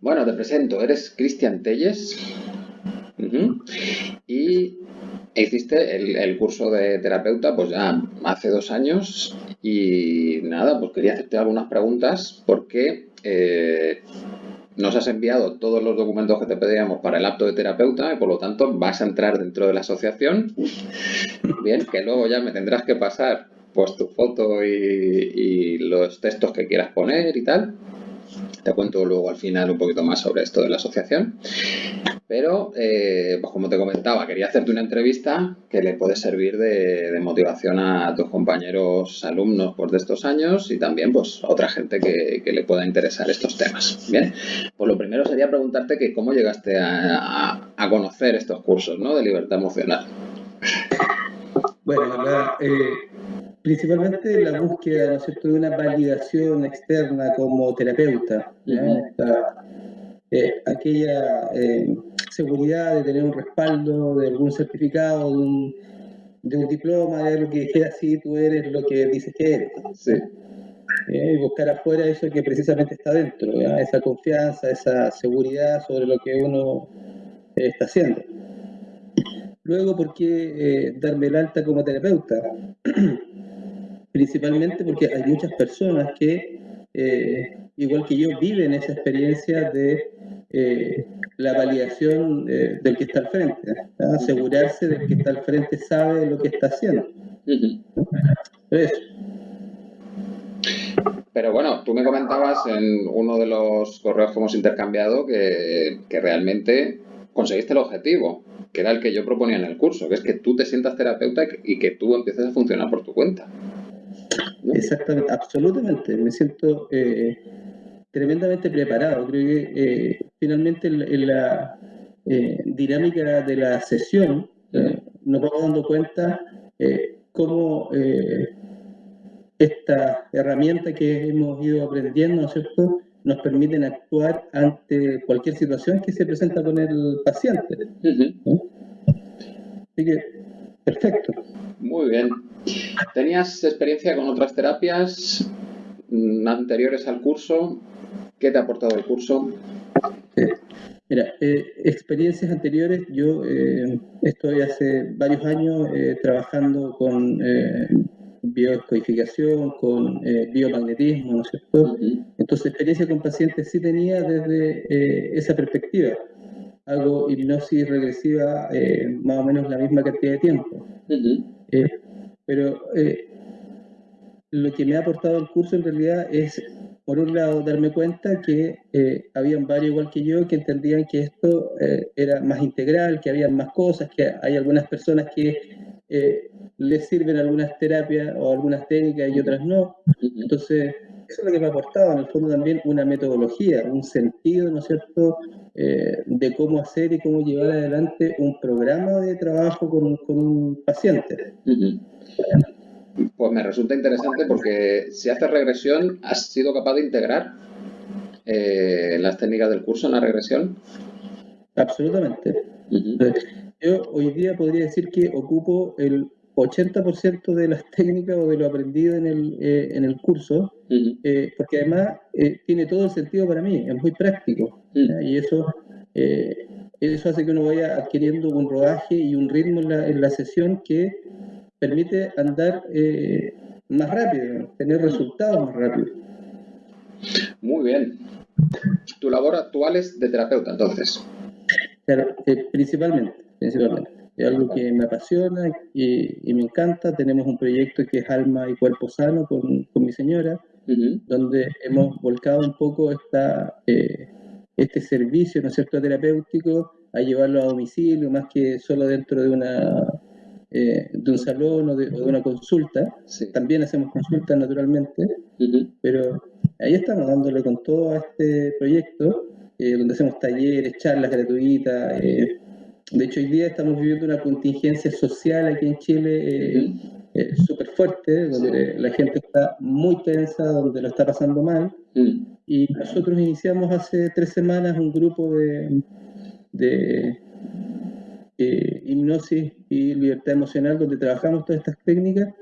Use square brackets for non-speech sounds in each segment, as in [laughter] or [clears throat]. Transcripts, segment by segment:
Bueno, te presento, eres Cristian Telles y hiciste el, curso de terapeuta pues ya hace dos años y nada, pues quería hacerte algunas preguntas porque eh, nos has enviado todos los documentos que te pedíamos para el apto de terapeuta y por lo tanto vas a entrar dentro de la asociación. Bien, que luego ya me tendrás que pasar pues tu foto y, los textos que quieras poner y tal. Te cuento luego al final un poquito más sobre esto de la asociación. Pero, eh, pues como te comentaba, quería hacerte una entrevista que le puede servir de, motivación a tus compañeros alumnos pues, de estos años y también pues, a otra gente que, le pueda interesar estos temas. Bien, pues lo primero sería preguntarte que cómo llegaste a, conocer estos cursos ¿no? de libertad emocional. Bueno, la, eh, principalmente la búsqueda ¿no cierto? de una validación externa como terapeuta. Eh, aquella eh, seguridad de tener un respaldo de algún certificado, de un, de un diploma, de lo que dijera si tú eres lo que dices que eres. Eh, y buscar afuera eso que precisamente está dentro, esa confianza, esa seguridad sobre lo que uno está haciendo. Luego, ¿por qué darme el alta como terapeuta? [clears throat] principalmente porque hay muchas personas que, eh, igual que yo, viven esa experiencia de eh, la validación eh, del que está al frente, asegurarse de que está al frente sabe lo que está haciendo. Pero bueno, tú me comentabas en uno de los correos que hemos intercambiado que, que realmente conseguiste el objetivo, que era el que yo proponía en el curso, que es que tú te sientas terapeuta y que tú empieces a funcionar por tu cuenta. Exactamente, absolutamente. Me siento eh, tremendamente preparado. Creo que eh, finalmente en, la eh, dinámica de la sesión nos vamos dando cuenta cómo esta herramienta que hemos ido aprendiendo, ¿no es cierto?, nos permiten actuar ante cualquier situación que se presenta con el paciente. Así que, perfecto. Muy bien. ¿Tenías experiencia con otras terapias mm, anteriores al curso? ¿Qué te ha aportado el curso? Mira, eh, experiencias anteriores, yo eh, estoy hace varios años eh, trabajando con biocodificación, con biomagnetismo, ¿no es cierto? Entonces, experiencia con pacientes sí tenía desde esa perspectiva. Hago hipnosis regresiva más o menos la misma cantidad de tiempo. Pero eh, lo que me ha aportado el curso en realidad es, por un lado, darme cuenta que eh, habían varios igual que yo que entendían que esto eh, era más integral, que había más cosas, que hay algunas personas que les sirven algunas terapias o algunas técnicas y otras no. Entonces, eso es lo que me ha aportado, en el fondo también una metodología, un sentido, ¿no es cierto?, de cómo hacer y cómo llevar adelante un programa de trabajo con, un paciente. Pues me resulta interesante porque si haces regresión, ¿has sido capaz de integrar eh, las técnicas del curso en la regresión? Absolutamente. Yo hoy día podría decir que ocupo el 80% de las [laughs] técnicas o de lo aprendido en el, eh, en el curso, eh, porque además tiene todo el sentido para mí, es muy práctico. Y eso, eso hace que uno vaya adquiriendo un rodaje y un ritmo en la, en la sesión que permite andar eh, más rápido, tener resultados más rápido. Muy bien. ¿Tu labor actual es de terapeuta, entonces? Eh, principalmente, principalmente. Es algo que me apasiona y, me encanta. Tenemos un proyecto que es Alma y Cuerpo Sano con, mi señora, donde hemos volcado un poco esta, eh, este servicio, ¿no es cierto?, terapéutico a llevarlo a domicilio, más que solo dentro de una eh, de un salón o de, una consulta. También hacemos consultas naturalmente, pero ahí estamos dándole con todo a este proyecto, eh, donde hacemos talleres, charlas gratuitas. Eh, de hecho, hoy día estamos viviendo una contingencia social aquí en Chile súper fuerte, donde la gente está muy tensa, donde lo está pasando mal. Y nosotros iniciamos hace tres semanas un grupo de, de eh, hipnosis y libertad emocional, donde trabajamos todas estas técnicas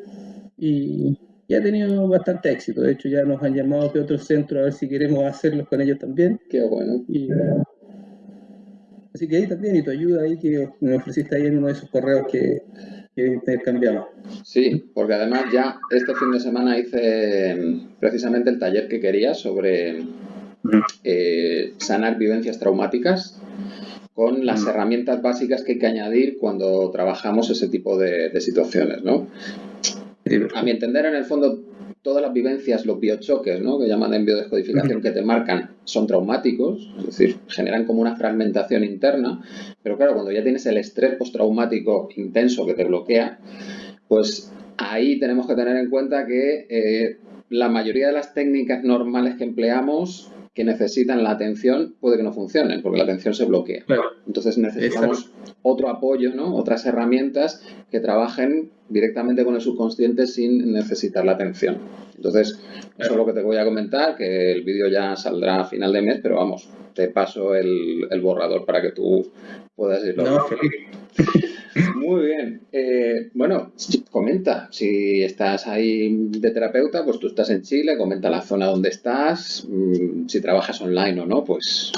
y, y ha tenido bastante éxito. De hecho, ya nos han llamado de otros centros a ver si queremos hacerlos con ellos también. Qué bueno. Así que ahí también, y tu ayuda ahí que me ofreciste ahí en uno de esos correos que, que intercambiamos. Sí, porque además ya este fin de semana hice mm, precisamente el taller que quería sobre eh, sanar vivencias traumáticas con las herramientas básicas que hay que añadir cuando trabajamos ese tipo de, de situaciones, ¿no? A mi entender, en el fondo, todas las vivencias, los biochoques, ¿no? que llaman en biodescodificación, que te marcan, son traumáticos, es decir, generan como una fragmentación interna, pero claro, cuando ya tienes el estrés postraumático intenso que te bloquea, pues ahí tenemos que tener en cuenta que eh, la mayoría de las técnicas normales que empleamos que necesitan la atención puede que no funcionen, porque la atención se bloquea. Entonces necesitamos otro apoyo, ¿no? otras herramientas que trabajen directamente con el subconsciente sin necesitar la atención. Entonces, eso es lo que te voy a comentar, que el vídeo ya saldrá a final de mes, pero vamos, te paso el, borrador para que tú puedas irlo. No, [laughs] Muy bien. Eh, bueno, comenta, si estás ahí de terapeuta, pues tú estás en Chile, comenta la zona donde estás, mm, si trabajas online o no, pues...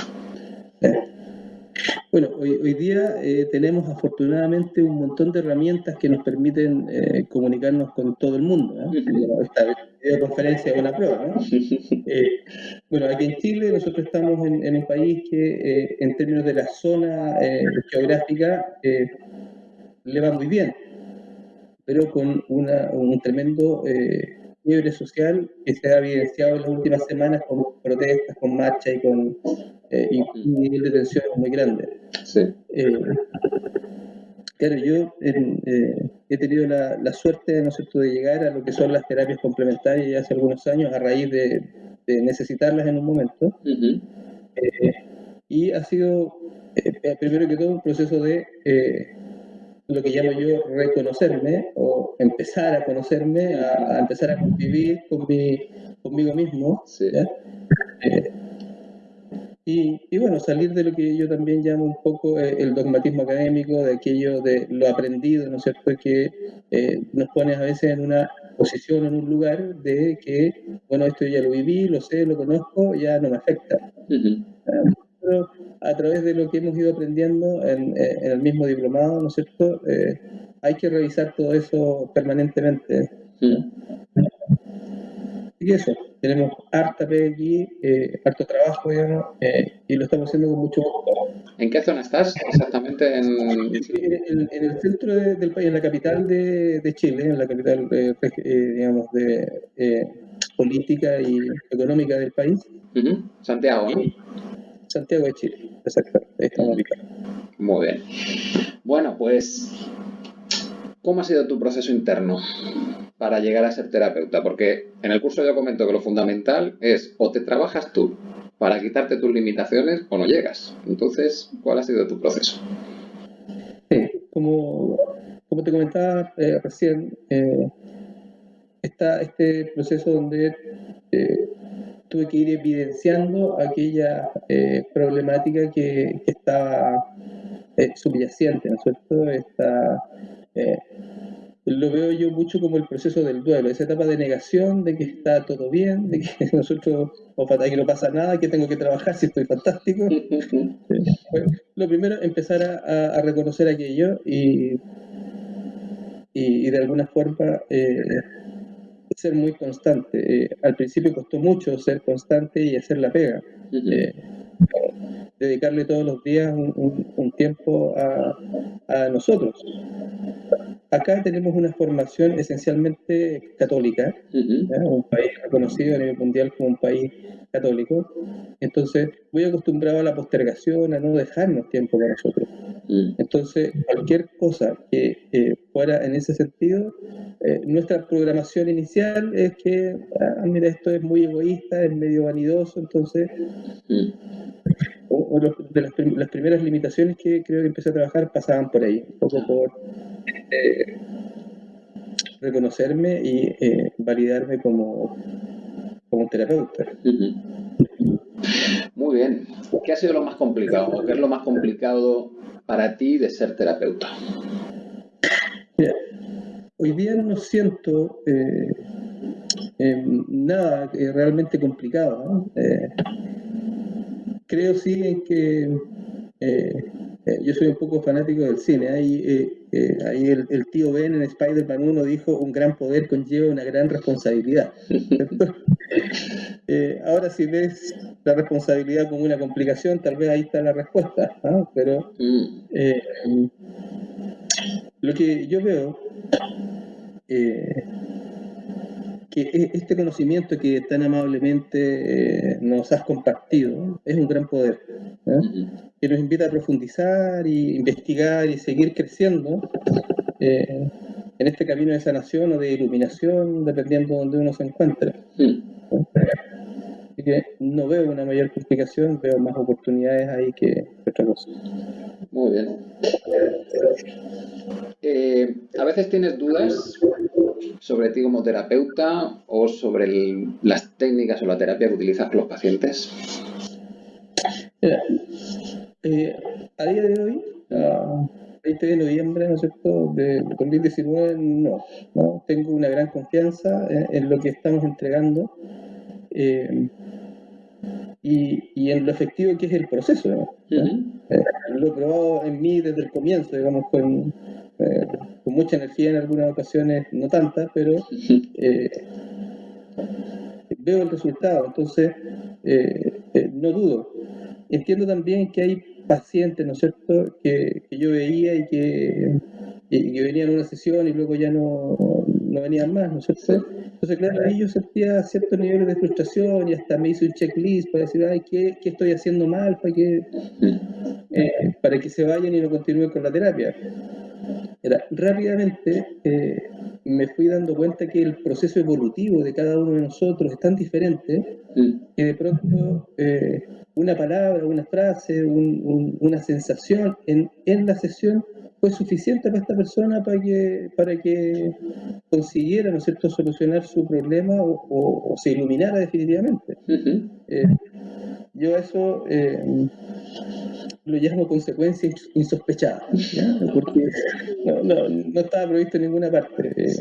Bueno, hoy, día eh, tenemos afortunadamente un montón de herramientas que nos permiten eh, comunicarnos con todo el mundo. Esta videoconferencia es una prueba. [laughs] bueno, aquí en Chile nosotros estamos en, en un país que en términos de la zona geográfica le va muy bien, pero con una, un tremendo eh, fiebre social que se ha evidenciado en las últimas semanas con protestas, con marchas y con eh, un nivel de tensión muy grande. Eh, claro, yo eh, he tenido la, suerte ¿no cierto? de llegar a lo que son las terapias complementarias ya hace algunos años a raíz de, necesitarlas en un momento. y ha sido, primero que todo, un proceso de lo que llamo yo reconocerme o empezar a conocerme, a, empezar a convivir con conmigo mismo. Eh, y, bueno, salir de lo que yo también llamo un poco eh, el dogmatismo académico, de aquello de lo aprendido, ¿no es cierto?, que eh, nos pone a veces en una posición, en un lugar de que, bueno, esto ya lo viví, lo sé, lo conozco, ya no me afecta a través de lo que hemos ido aprendiendo en, eh, el mismo diplomado, ¿no es cierto? Eh, hay que revisar todo eso permanentemente. Y eso, tenemos harta aquí, eh, harto trabajo, digamos, y lo estamos haciendo con mucho gusto. ¿En qué zona estás exactamente? En, en, el centro del país, en la capital de, Chile, en la capital, digamos, de política y económica del país. Santiago, ¿no? Santiago de Chile, exacto, estamos ubicados. Muy bien. Bueno, pues, ¿cómo ha sido tu proceso interno para llegar a ser terapeuta? Porque en el curso yo comento que lo fundamental es o te trabajas tú para quitarte tus limitaciones o no llegas. Entonces, ¿cuál ha sido tu proceso? Sí, como, como te comentaba eh, recién, eh, está este proceso donde eh, tuve que ir evidenciando aquella eh, problemática que, estaba eh, subyacente, ¿no es cierto? Esta, eh, lo veo yo mucho como el proceso del duelo, esa etapa de negación de que está todo bien, de que [laughs] nosotros, o que no pasa nada, que tengo que trabajar si estoy fantástico. [laughs] lo primero, empezar a, reconocer aquello y, y, de alguna forma ser muy constante. Eh, al principio costó mucho ser constante y hacer la pega. Eh, dedicarle todos los días un, tiempo a, nosotros. Acá tenemos una formación esencialmente católica, un país reconocido a nivel mundial como un país católico. Entonces, muy acostumbrado a la postergación, a no dejarnos tiempo para nosotros. Mm. Entonces, cualquier cosa que eh, fuera en ese sentido, eh, nuestra programación inicial es que, ah, mira, esto es muy egoísta, es medio vanidoso, entonces, mm. de las, primeras limitaciones que creo que empecé a trabajar pasaban por ahí, un poco por eh, reconocerme y validarme como, como terapeuta. Muy bien. ¿Qué ha sido lo más complicado? ¿Qué es lo más complicado para ti de ser terapeuta? hoy día no siento, eh, nada realmente complicado. Creo sí en que eh, yo soy un poco fanático del cine. Ahí, eh, eh, ahí el, tío Ben en Spider-Man 1 dijo, un gran poder conlleva una gran responsabilidad. [laughs] ahora si ves la responsabilidad como una complicación, tal vez ahí está la respuesta. Pero mm. lo que yo veo que e, este conocimiento que tan amablemente nos has compartido es un gran poder que nos invita a profundizar y investigar y seguir creciendo eh, en este camino de sanación o de iluminación, dependiendo de donde uno se encuentre. Así que no veo una mayor complicación, veo más oportunidades ahí que otra cosa. Muy bien. Eh, a veces tienes dudas sobre ti como terapeuta o sobre las técnicas o la terapia que utilizas con los pacientes. Eh, a día de hoy, a 20 de noviembre, ¿no es cierto?, de 2019, no, no, tengo una gran confianza en, lo que estamos entregando eh, y, en lo efectivo que es el proceso. Eh, lo he probado en mí desde el comienzo, digamos, con, con mucha energía en algunas ocasiones, no tantas, pero [laughs] veo el resultado, entonces no dudo entiendo también que hay pacientes, ¿no es cierto?, que, yo veía y que, venían a una sesión y luego ya no, venían más, ¿no es cierto? Entonces, claro, ahí yo sentía ciertos niveles de frustración y hasta me hice un checklist para decir, ay, ¿qué, estoy haciendo mal para que, eh, para que se vayan y no continúen con la terapia? Era, rápidamente eh, me fui dando cuenta que el proceso evolutivo de cada uno de nosotros es tan diferente que de pronto eh, una palabra, una frase, una sensación en, en, la sesión fue suficiente para esta persona para que, para que consiguiera, ¿no es cierto?, solucionar su problema o, se iluminara definitivamente. Eh, yo eso eh, lo llamo consecuencia insospechada, porque no, estaba previsto en ninguna parte. Eh,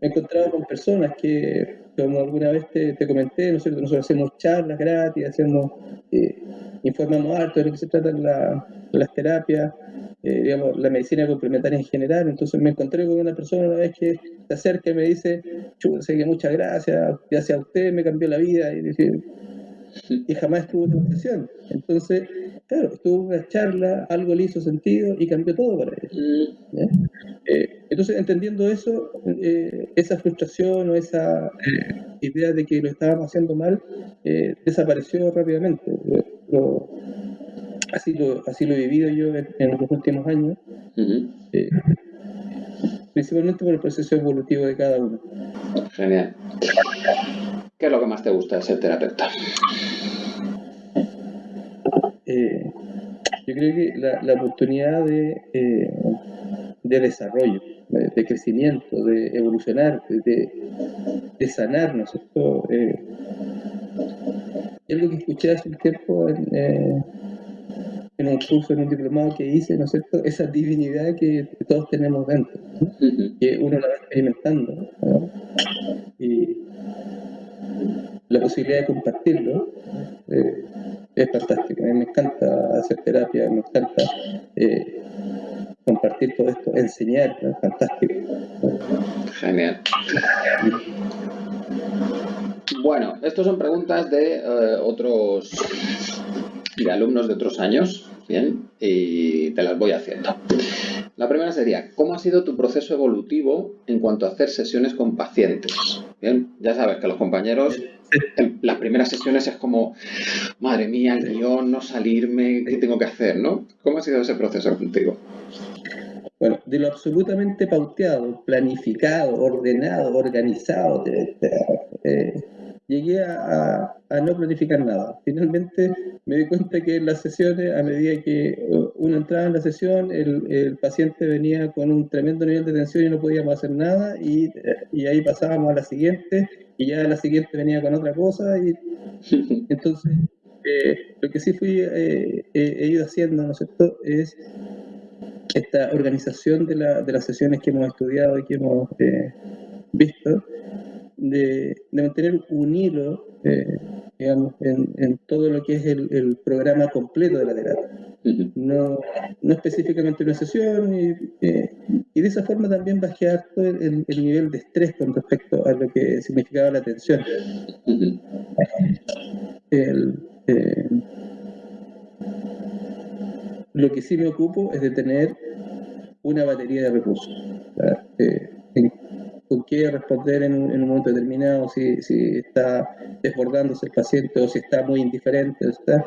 me he encontrado con personas que, como alguna vez te, comenté, nosotros, hacemos charlas gratis, hacemos, eh, informamos harto de lo que se trata en las terapias, eh, digamos, la medicina complementaria en general. Entonces me encontré con una persona una vez que se acerca y me dice, sé que muchas gracias, gracias a usted me cambió la vida. Y dije, y jamás estuvo en una sesión. Entonces, claro, estuvo una charla, algo le hizo sentido y cambió todo para él. Mm. Eh, entonces, entendiendo eso, eh, esa frustración o esa eh, idea de que lo estábamos haciendo mal desapareció rápidamente. así, lo, así lo he vivido yo en, los últimos años. principalmente por el proceso evolutivo de cada uno. Genial. ¿Qué es lo que más te gusta de ser terapeuta? Eh, yo creo que la, oportunidad de, eh, de desarrollo, de, crecimiento, de evolucionar, de, sanar, ¿no es cierto? Eh, es lo que escuché hace un tiempo en, en un curso, en un diplomado que hice, ¿no es cierto? Esa divinidad que todos tenemos dentro, que uno la va experimentando. Y la posibilidad de compartirlo eh, es fantástico. A mí me encanta hacer terapia, me encanta eh, compartir todo esto, enseñar, es fantástico. Genial. Bueno, estas son preguntas de eh, otros de alumnos de otros años, ¿bien? Y te las voy haciendo. La primera sería, ¿cómo ha sido tu proceso evolutivo en cuanto a hacer sesiones con pacientes? Bien, ya sabes que los compañeros, las primeras sesiones es como, madre mía, el guion, no salirme, ¿qué tengo que hacer? ¿no? ¿Cómo ha sido ese proceso contigo? Bueno, de lo absolutamente pauteado, planificado, ordenado, organizado, eh, llegué a, no planificar nada. Finalmente me di cuenta que en las sesiones, a medida que uh, uno entraba en la sesión, el, paciente venía con un tremendo nivel de tensión y no podíamos hacer nada, y, ahí pasábamos a la siguiente, y ya la siguiente venía con otra cosa, y [laughs] entonces eh, lo que sí fui, eh, he ido haciendo, ¿no es cierto?, es esta organización de, la, de las sesiones que hemos estudiado y que hemos eh, visto, de, mantener un hilo, eh, digamos, en, todo lo que es el, programa completo de la terapia. No, no específicamente una sesión, y, eh, de esa forma también bajar todo el, nivel de estrés con respecto a lo que significaba la atención. Eh, lo que sí me ocupo es de tener una batería de recursos. Eh, con qué responder en un, momento determinado, si, si, está desbordándose el paciente o si está muy indiferente. Está,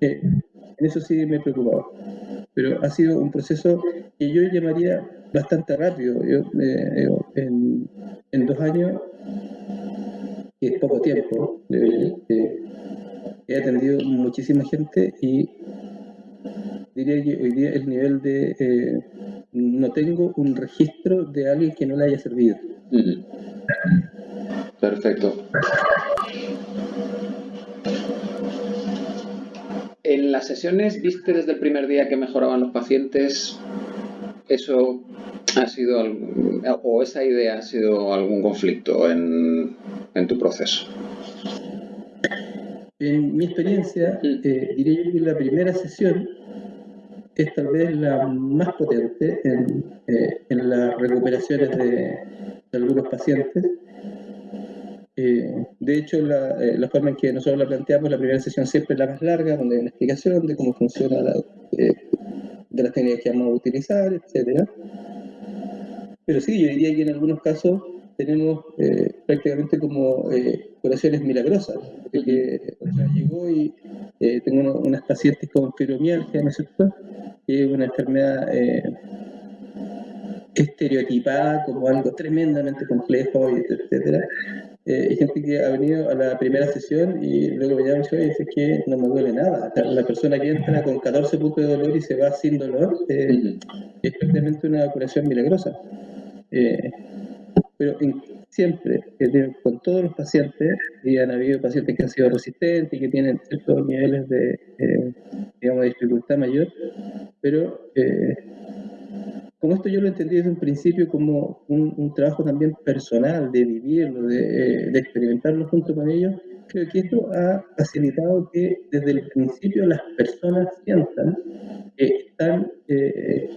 eh, en eso sí me he preocupado. Pero ha sido un proceso que yo llamaría bastante rápido. Yo, eh, en, en, dos años, que es poco tiempo, he atendido muchísima gente y diría que hoy día el nivel de... Eh, no tengo un registro de alguien que no le haya servido. Perfecto. En las sesiones, ¿viste desde el primer día que mejoraban los pacientes? ¿Eso ha sido, o esa idea ha sido algún conflicto en, en tu proceso? En mi experiencia, eh, diría yo que la primera sesión es tal vez la más potente en, eh, en las recuperaciones de, algunos pacientes. Eh, de hecho, la, eh, la, forma en que nosotros la planteamos, la primera sesión siempre es la más larga, donde hay una explicación de cómo funciona la, de las técnicas que vamos a utilizar, etc. Pero sí, yo diría que en algunos casos tenemos prácticamente como curaciones milagrosas. Que, llegó y tengo unas pacientes con fibromialgia, ¿no es cierto? que es una enfermedad eh, estereotipada como algo tremendamente complejo, etcétera. Eh, hay gente que ha venido a la primera sesión y luego me llama y dice que no me duele nada. La persona que entra con 14 puntos de dolor y se va sin dolor eh, es prácticamente una curación milagrosa. Pero siempre, con todos los pacientes, y han habido pacientes que han sido resistentes y que tienen ciertos niveles de, digamos, de dificultad mayor, pero eh, como esto yo lo entendí desde un principio como un, trabajo también personal, de vivirlo, de, experimentarlo junto con ellos, creo que esto ha facilitado que desde el principio las personas sientan que están eh,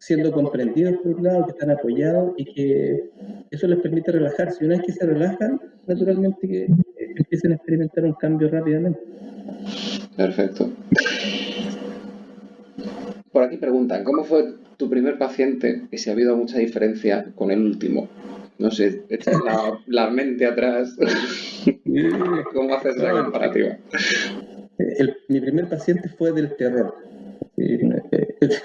siendo comprendidos por un lado, que están apoyados y que eso les permite relajarse. Y una vez que se relajan, naturalmente que empiecen a experimentar un cambio rápidamente. Perfecto. Por aquí preguntan, ¿cómo fue tu primer paciente y si ha habido mucha diferencia con el último? No sé, echas la, mente atrás. [laughs] ¿Cómo haces la comparativa? mi primer paciente fue del terror.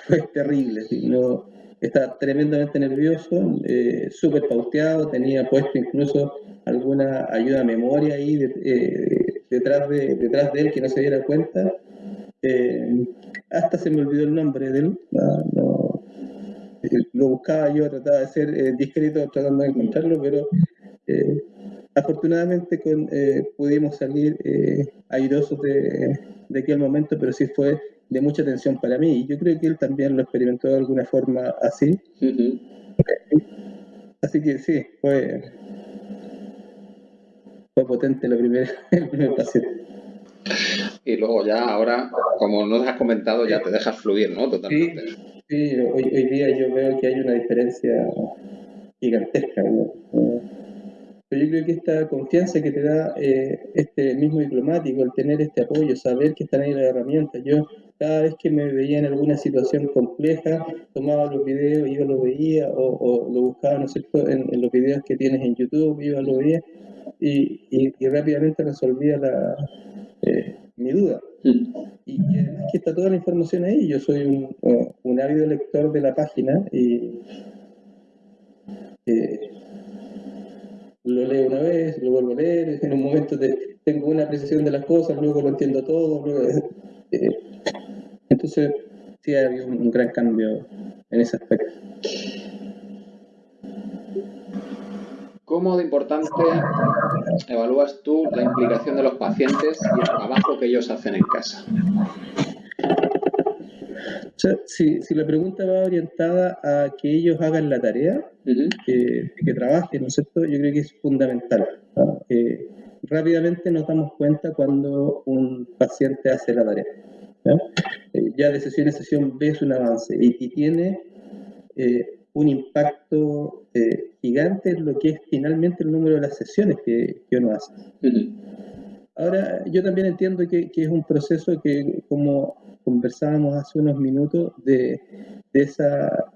Fue [laughs] terrible. No, estaba tremendamente nervioso, eh, súper pauteado, tenía puesto incluso alguna ayuda a memoria ahí eh, detrás, de, detrás de él que no se diera cuenta. Eh, hasta se me olvidó el nombre de él. Eh, lo buscaba yo, trataba de ser eh, discreto tratando de encontrarlo, pero afortunadamente con, pudimos salir airosos de, de, aquel momento, pero sí fue de mucha atención para mí. Y yo creo que él también lo experimentó de alguna forma así. Así que sí, fue, fue potente la primera, [laughs] el primer paciente y luego ya ahora, como nos has comentado, ya te dejas fluir, ¿no? Totalmente. Sí, hoy, hoy, día yo veo que hay una diferencia gigantesca, ¿no? Pero yo creo que esta confianza que te da eh, este mismo diplomático, el tener este apoyo, saber que están ahí las herramientas. Yo cada vez que me veía en alguna situación compleja, tomaba los videos, iba, lo veía, o, lo buscaba, ¿no sé, en, en, los videos que tienes en YouTube, iba, lo veía, y, y rápidamente resolvía la, eh, mi duda. Mm. Y, además que está toda la información ahí. Yo soy un, un ávido lector de la página y eh, lo leo una vez, lo vuelvo a leer, en un momento tengo una apreciación de las cosas, luego lo entiendo todo. Eh, entonces, sí ha habido un gran cambio en ese aspecto. ¿Cómo de importante evalúas tú la implicación de los pacientes y el trabajo que ellos hacen en casa? si, la pregunta va orientada a que ellos hagan la tarea, que, que, trabaje, ¿no es cierto? Yo creo que es fundamental. Eh, rápidamente nos damos cuenta cuando un paciente hace la tarea. Eh, ya de sesión en sesión ves un avance y, tiene eh, un impacto gigante en lo que es finalmente el número de las sesiones que, que uno hace. Ahora, yo también entiendo que, que, es un proceso que, como conversábamos hace unos minutos, de, de esa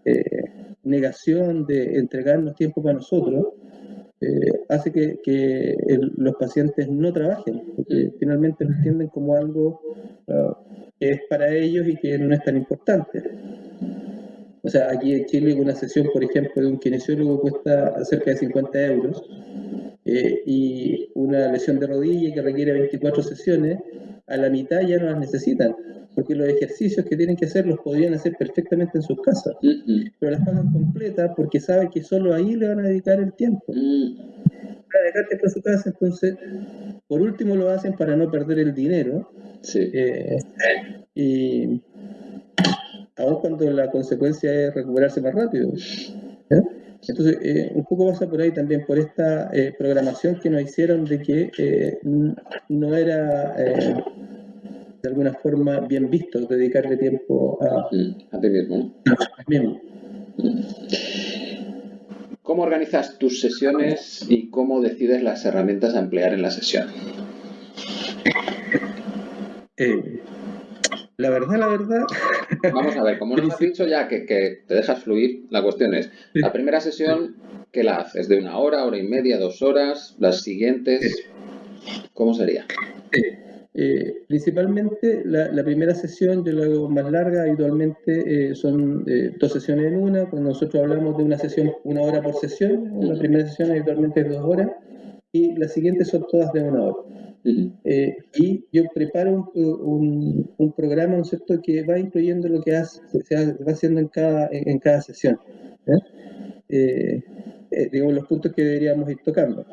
negación de entregarnos tiempo para nosotros, eh, hace que, que los pacientes no trabajen, porque finalmente lo entienden como algo ah, que es para ellos y que no es tan importante. O sea, aquí en Chile una sesión, por ejemplo, de un kinesiólogo cuesta cerca de 50 euros eh, y una lesión de rodilla que requiere 24 sesiones, a la mitad ya no las necesitan porque los ejercicios que tienen que hacer los podrían hacer perfectamente en sus casas, pero las pagan completas porque saben que solo ahí le van a dedicar el tiempo. Mm. Para tiempo en su casa, entonces, por último lo hacen para no perder el dinero. Sí. Eh, y aun cuando la consecuencia es recuperarse más rápido. ¿Eh? Entonces, eh, un poco pasa por ahí también, por esta programación que nos hicieron de que no era de alguna forma bien visto dedicarle tiempo a, a ti mismo. ¿Cómo organizas tus sesiones y cómo decides las herramientas a emplear en la sesión? La verdad, la verdad. Vamos a ver, como nos has dicho ya que, te dejas fluir, la cuestión es, la primera sesión, ¿qué la haces? ¿De una hora, hora y media, dos horas? ¿Las siguientes? ¿Cómo sería? Eh, principalmente la, primera sesión yo la hago más larga, habitualmente eh, son eh, dos sesiones en una, cuando nosotros hablamos de una sesión, una hora por sesión, la primera sesión habitualmente es dos horas y las siguientes son todas de una hora. Y yo preparo un, un, programa, ¿no es cierto?, que va incluyendo lo que hace, se va haciendo en cada, en, cada sesión. digamos, los puntos que deberíamos ir tocando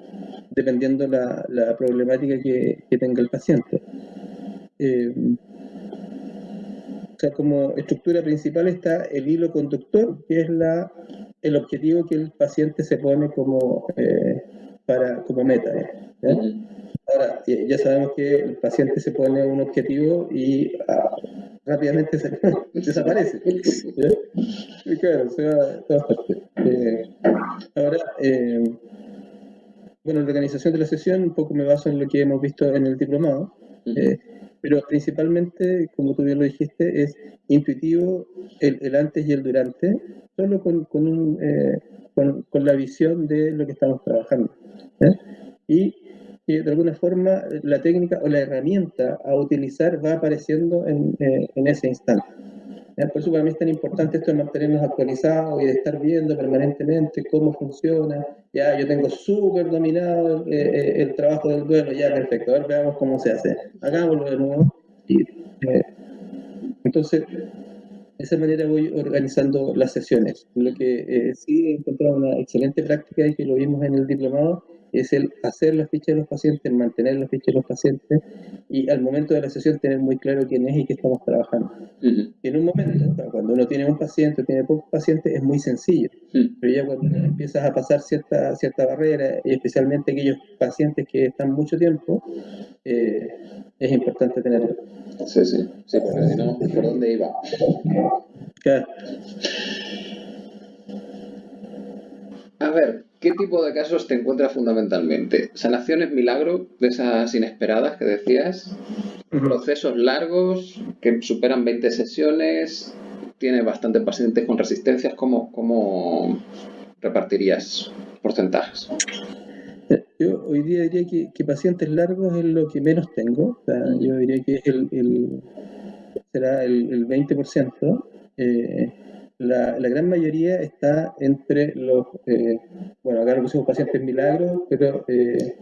dependiendo la, la problemática que, que, tenga el paciente. Eh, o sea, como estructura principal está el hilo conductor, que es la, el objetivo que el paciente se pone como, eh, para, como meta. ¿eh? Ahora, ya sabemos que el paciente se pone un objetivo y ah, rápidamente se, [laughs] desaparece. Y claro, se va a todas partes. ahora, bueno, la organización de la sesión un poco me baso en lo que hemos visto en el diplomado, eh, pero principalmente, como tú bien lo dijiste, es intuitivo el, antes y el durante, solo con, con, un, eh, con, la visión de lo que estamos trabajando. ¿eh? Y que de alguna forma la técnica o la herramienta a utilizar va apareciendo en, en ese instante. Por eso para mí es tan importante esto de mantenernos actualizados y de estar viendo permanentemente cómo funciona. Ya yo tengo súper dominado eh, eh, el trabajo del duelo, ya perfecto, a ver veamos cómo se hace. Hagámoslo de nuevo. Y, eh, entonces, de esa manera voy organizando las sesiones. Lo que sí he encontrado una excelente práctica y que lo vimos en el diplomado es el hacer la ficha de los pacientes, mantener la ficha de los pacientes y al momento de la sesión tener muy claro quién es y qué estamos trabajando. En un momento, cuando uno tiene un paciente, tiene pocos pacientes, es muy sencillo, pero ya cuando empiezas a pasar cierta, cierta barrera, y especialmente aquellos pacientes que están mucho tiempo, eh, es importante tenerlo. Sí, sí, sí, porque si no, ¿por dónde iba? Claro. A ver, ¿qué tipo de casos te encuentras fundamentalmente? ¿Sanaciones milagro, de esas inesperadas que decías? ¿Procesos largos que superan 20 sesiones? ¿Tiene bastantes pacientes con resistencias? ¿Cómo, cómo repartirías porcentajes? Yo hoy día diría que, pacientes largos es lo que menos tengo. yo diría que el, será el, el 20%. Eh, la, la, gran mayoría está entre los, eh, bueno, acá lo pusimos pacientes milagros, pero eh,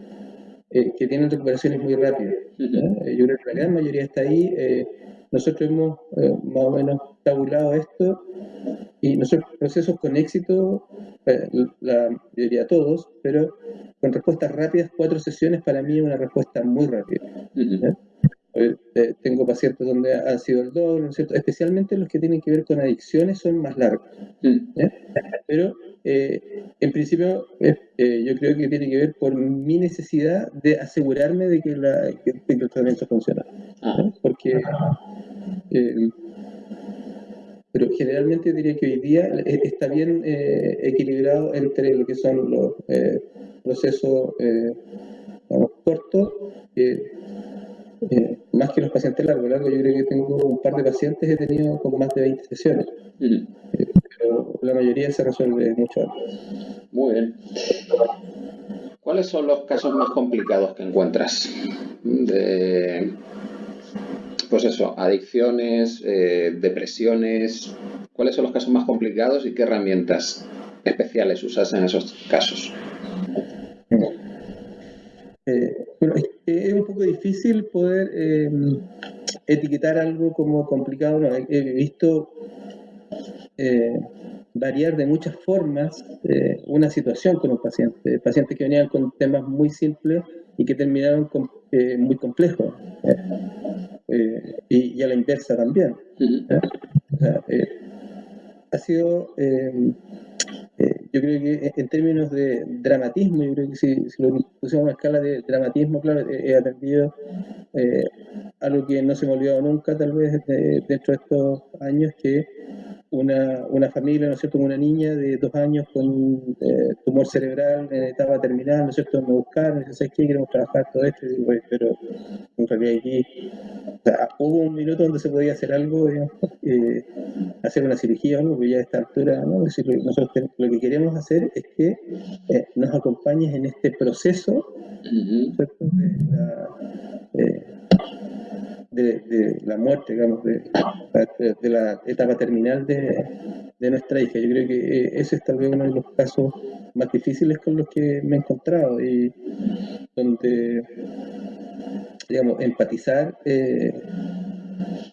eh, que tienen recuperaciones muy rápidas. Yo creo que la gran mayoría está ahí. nosotros hemos más o menos tabulado esto y nosotros procesos con éxito, la, yo diría todos, pero con respuestas rápidas, cuatro sesiones para mí es una respuesta muy rápida. Eh, tengo pacientes donde ha sido el doble, ¿no es cierto? Especialmente los que tienen que ver con adicciones son más largos. Mm. Pero en principio, yo creo que tiene que ver por mi necesidad de asegurarme de que, la, el tratamiento funciona. Ah. Porque pero generalmente diría que hoy día eh, está bien eh, equilibrado entre lo que son los eh, procesos cortos, más que los pacientes largos. Largo, yo creo que tengo un par de pacientes, he tenido con más de 20 sesiones, pero la mayoría se resuelve mucho antes. Muy bien. ¿Cuáles son los casos más complicados que encuentras de pues eso, adicciones, eh, depresiones. ¿Cuáles son los casos más complicados y qué herramientas especiales usas en esos casos? Eh, es un poco difícil poder eh, etiquetar algo como complicado. he, visto variar de muchas formas una situación con un paciente. Pacientes que venían con temas muy simples y que terminaron con, muy complejos. Eh, y, a la inversa también. Eh, ha sido, eh, yo creo que en términos de dramatismo, yo creo que si, si lo pusiéramos a escala de dramatismo, claro, he atendido algo que no se me ha olvidado nunca, tal vez dentro de estos años, que una, una familia, ¿no es cierto?, una niña de dos años con eh, tumor cerebral en etapa terminal, ¿no es cierto?, me buscaron, me ¿sabes qué? Queremos trabajar todo esto, y digo, pero en realidad aquí, o sea, hubo un minuto donde se podía hacer algo, digamos, [laughs] eh, hacer una cirugía o algo, que ya a esta altura, ¿no? Es decir, nosotros lo que queremos hacer es que eh, nos acompañes en este proceso, ¿cierto?, de la, de, la muerte, digamos, de, de, la etapa terminal de, nuestra hija. Yo creo que eh, ese es tal vez uno de los casos más difíciles con los que me he encontrado y donde, digamos, empatizar eh,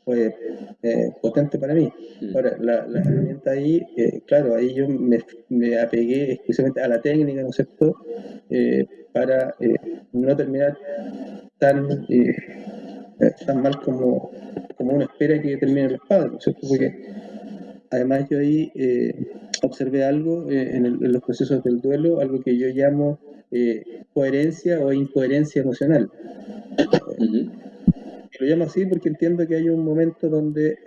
fue eh, potente para mí. Mm. Ahora, la, la herramienta ahí, claro, ahí yo me, me, apegué exclusivamente a la técnica, ¿no es cierto?, para no terminar tan tan mal como, como uno espera que terminen los padres, ¿no es cierto? Porque además yo ahí eh, observé algo eh, en, los procesos del duelo, algo que yo llamo eh, coherencia o incoherencia emocional. Lo llamo así porque entiendo que hay un momento donde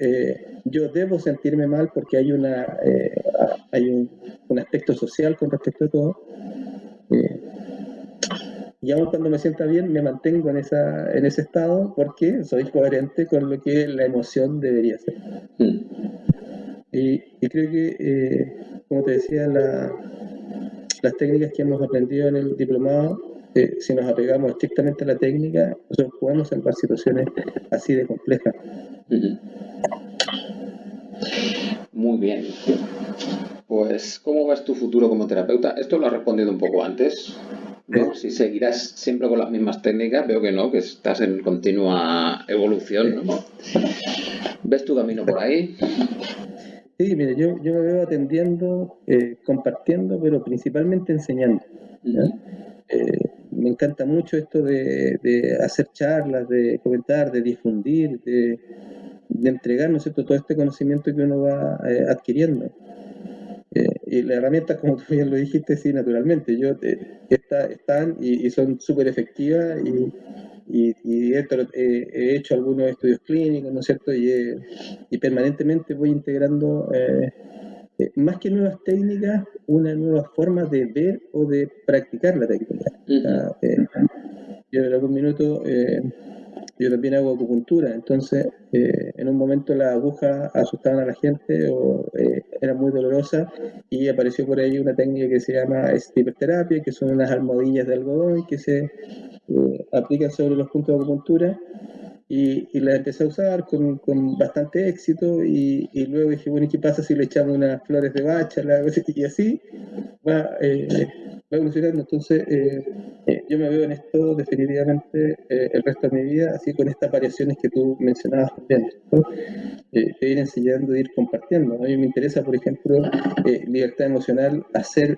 yo debo sentirme mal porque hay, una, hay un, un, aspecto social con respecto a todo y aún cuando me sienta bien me mantengo en, esa, en ese estado porque soy coherente con lo que la emoción debería ser. Mm. Y, creo que, eh, como te decía, las técnicas que hemos aprendido en el diplomado, eh, si nos apegamos estrictamente a la técnica, nosotros podemos salvar situaciones así de complejas. Muy bien. Pues, ¿cómo ves tu futuro como terapeuta? Esto lo has respondido un poco antes, si seguirás siempre con las mismas técnicas, veo que no, que estás en continua evolución. ¿Ves tu camino por ahí? Sí, mire, yo, yo me veo atendiendo, eh, compartiendo, pero principalmente enseñando. Eh, me encanta mucho esto de, hacer charlas, de comentar, de difundir, de, de entregar todo este conocimiento que uno va eh, adquiriendo. Eh, y las herramientas, como tú bien lo dijiste, sí, naturalmente, yo eh, están y, son súper efectivas y, y, he hecho algunos estudios clínicos, ¿no es cierto? Y, y permanentemente voy integrando, eh, más que nuevas técnicas, una nueva forma de ver o de practicar la técnica. yo en algún minuto yo también hago acupuntura, entonces eh, en un momento las agujas asustaban a la gente o eh, eran muy dolorosas y apareció por ahí una técnica que se llama estiperterapia, que son unas almohadillas de algodón que se eh, aplican sobre los puntos de acupuntura y, y la empecé a usar con, con bastante éxito y, y, luego dije, bueno, ¿y qué pasa si le echamos unas flores de bacha? [laughs] Y así va, eh, va evolucionando. Entonces, eh, eh, yo me veo en esto definitivamente el resto de mi vida, así con estas variaciones que tú mencionabas también. de ir enseñando, de ir compartiendo. A mí me interesa, por ejemplo, libertad emocional, hacer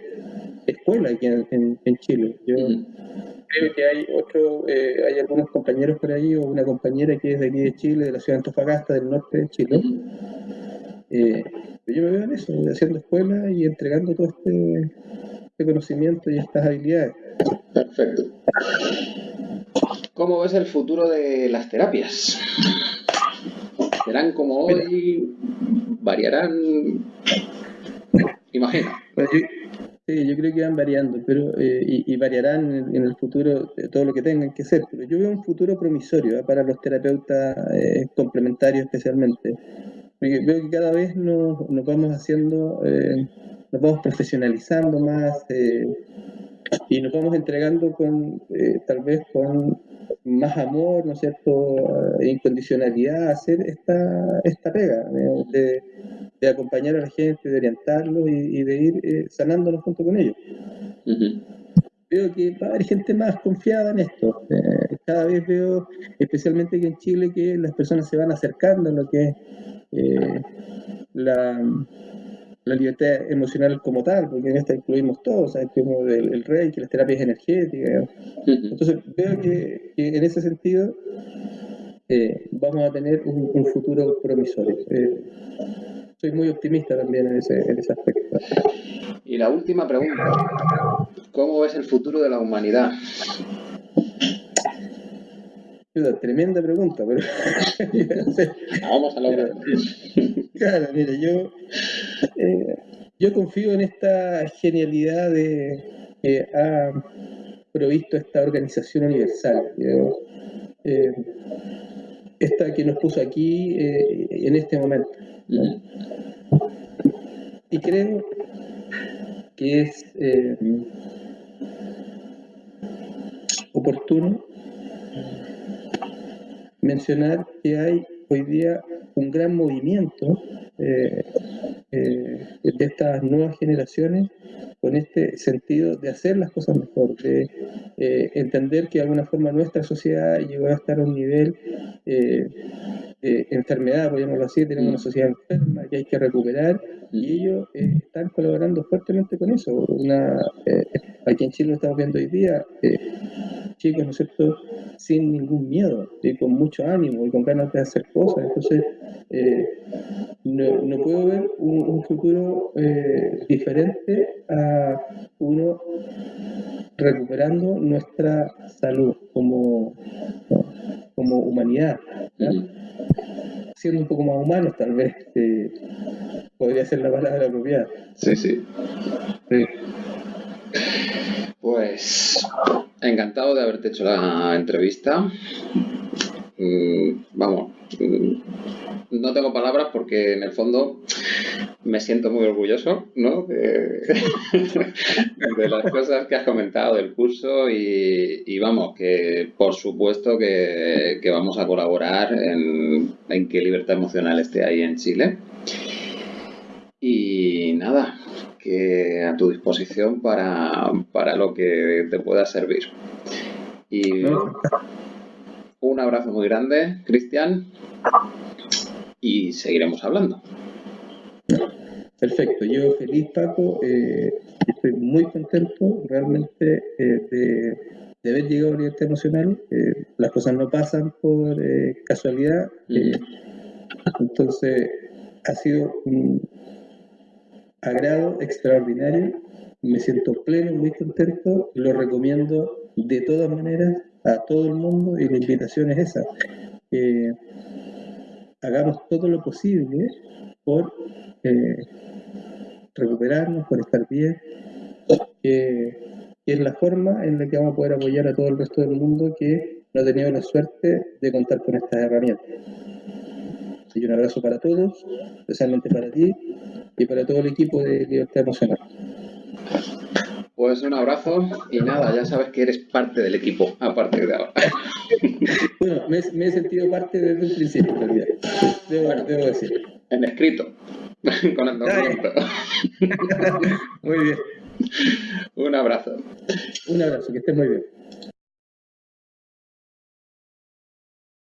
escuela aquí en, en, Chile. Yo, creo que hay otro, eh, hay algunos compañeros por ahí o una compañera que es de aquí de Chile, de la ciudad de Antofagasta, del norte de Chile, eh, yo me veo en eso, haciendo escuela y entregando todo este, este conocimiento y estas habilidades. Perfecto. ¿Cómo ves el futuro de las terapias? ¿Serán como hoy? ¿Variarán? Imagino. Pues sí, yo creo que van variando, pero eh, y, variarán en, el futuro todo lo que tengan que ser. Pero yo veo un futuro promisorio ¿eh? para los terapeutas eh, complementarios especialmente. veo que cada vez nos, nos vamos haciendo, nos vamos profesionalizando más y nos vamos entregando con tal vez con más amor, ¿no es cierto?, e incondicionalidad a hacer esta, esta pega, de, de, acompañar a la gente, de orientarlos y, de ir eh, sanándolos junto con ellos. Veo que va a haber gente más confiada en esto. Eh, cada vez veo, especialmente que en Chile, que las personas se van acercando a lo que es eh, la la libertad emocional como tal, porque en esta incluimos todo, ¿sabes? Como el, el reiki, las terapias energéticas. Entonces, veo que, en ese sentido eh, vamos a tener un, futuro promisorio. Eh, soy muy optimista también en ese, en ese aspecto. Y la última pregunta, ¿cómo ves el futuro de la humanidad? tremenda pregunta, pero. [laughs] Vamos a lograr. [laughs] Claro, mira, yo, eh, yo confío en esta genialidad de que ha provisto esta organización universal. Eh, esta que nos puso aquí eh, en este momento. Y creo que es oportuno mencionar que hay hoy día un gran movimiento eh, eh, de estas nuevas generaciones con este sentido de hacer las cosas mejor, de eh, entender que de alguna forma nuestra sociedad llegó a estar a un nivel de enfermedad, podríamos así, tenemos una sociedad enferma que hay que recuperar y ellos están colaborando fuertemente con eso. Una, aquí en Chile lo estamos viendo hoy día, chicos, ¿no es cierto?, sin ningún miedo, y con mucho ánimo y con ganas de hacer cosas. Entonces, eh, no, puedo ver un, futuro eh, diferente a uno recuperando nuestra salud como, como humanidad. Siendo un poco más humanos, tal vez eh, podría ser la palabra apropiada. Sí, sí. sí. Pues encantado de haberte hecho la entrevista. Mm, vamos, mm, no tengo palabras porque en el fondo me siento muy orgulloso ¿no? de, [laughs] las cosas que has comentado del curso y, vamos, que por supuesto que, vamos a colaborar en, en que Libertad Emocional esté ahí en Chile. Y nada, que a tu disposición para, para lo que te pueda servir. Y un abrazo muy grande, Cristian, y seguiremos hablando. Perfecto, yo feliz Paco, eh, estoy muy contento realmente eh, de, de, haber llegado a Libertad Emocional, eh, las cosas no pasan por casualidad, entonces ha sido un, agrado extraordinario, me siento pleno, muy contento, lo recomiendo de todas maneras a todo el mundo y la invitación es esa. hagamos todo lo posible por eh, recuperarnos, por estar bien, que es la forma en la que vamos a poder apoyar a todo el resto del mundo que no ha tenido la suerte de contar con estas herramientas. Y un abrazo para todos, especialmente para ti y para todo el equipo de Libertad Emocional. Pues un abrazo y nada, ya sabes que eres parte del equipo a partir de ahora. [laughs] bueno, me, he sentido parte desde el principio, en realidad. Debo, debo decir. En escrito, [laughs] con el documento. [laughs] muy bien. Un abrazo. Un abrazo, que estés muy bien.